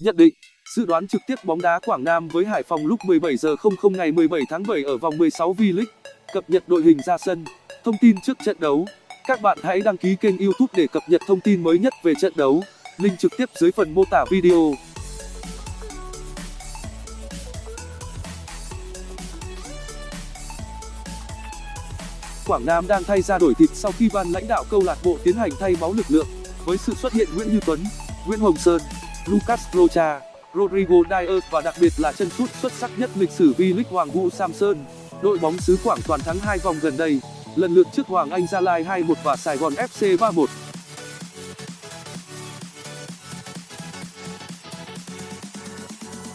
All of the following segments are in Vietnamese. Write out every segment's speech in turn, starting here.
Nhận định, dự đoán trực tiếp bóng đá Quảng Nam với Hải Phòng lúc 17 giờ 00 ngày 17 tháng 7 ở vòng 16 V-League. Cập nhật đội hình ra sân, thông tin trước trận đấu. Các bạn hãy đăng ký kênh YouTube để cập nhật thông tin mới nhất về trận đấu. Link trực tiếp dưới phần mô tả video. Quảng Nam đang thay ra đổi thịt sau khi ban lãnh đạo câu lạc bộ tiến hành thay máu lực lượng với sự xuất hiện Nguyễn Như Tuấn, Nguyễn Hồng Sơn, Lucas Rocha, Rodrigo Dias và đặc biệt là chân sút xuất sắc nhất lịch sử V-League Hoàng Vũ Samson. Đội bóng xứ Quảng toàn thắng hai vòng gần đây, lần lượt trước Hoàng Anh Gia Lai 2-1 và Sài Gòn FC 3-1.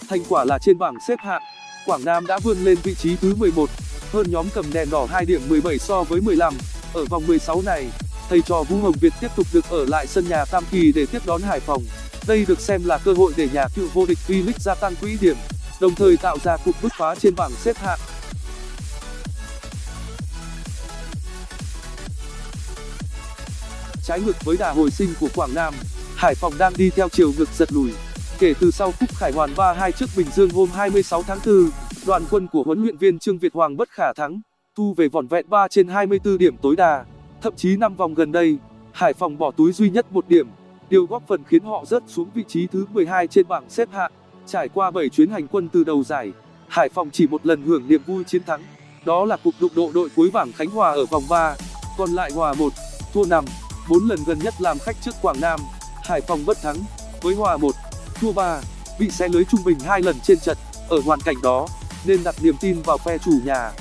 Thành quả là trên bảng xếp hạng, Quảng Nam đã vươn lên vị trí thứ 11, hơn nhóm cầm đèn đỏ 2 điểm 17 so với 15. Ở vòng 16 này, thầy trò Vũ Hồng Việt tiếp tục được ở lại sân nhà Tam Kỳ để tiếp đón Hải Phòng. Đây được xem là cơ hội để nhà cựu vô địch V-League gia tăng quỹ điểm, đồng thời tạo ra cục bứt phá trên bảng xếp hạng. Trái ngược với đà hồi sinh của Quảng Nam, Hải Phòng đang đi theo chiều ngược giật lùi. Kể từ sau cúp Khải Hoàn 3-2 trước Bình Dương hôm 26 tháng 4, đoàn quân của huấn luyện viên Trương Việt Hoàng bất khả thắng, thu về vỏn vẹn 3 trên 24 điểm tối đa. Thậm chí năm vòng gần đây, Hải Phòng bỏ túi duy nhất một điểm, điều góp phần khiến họ rớt xuống vị trí thứ 12 trên bảng xếp hạng. Trải qua 7 chuyến hành quân từ đầu giải, Hải Phòng chỉ một lần hưởng niềm vui chiến thắng, đó là cuộc đụng độ đội cuối bảng Khánh Hòa ở vòng 3, còn lại hòa 1, thua 5. 4 lần gần nhất làm khách trước Quảng Nam, Hải Phòng bất thắng, với hòa 1, thua 3, bị xé lưới trung bình 2 lần trên trận. Ở hoàn cảnh đó, nên đặt niềm tin vào phe chủ nhà.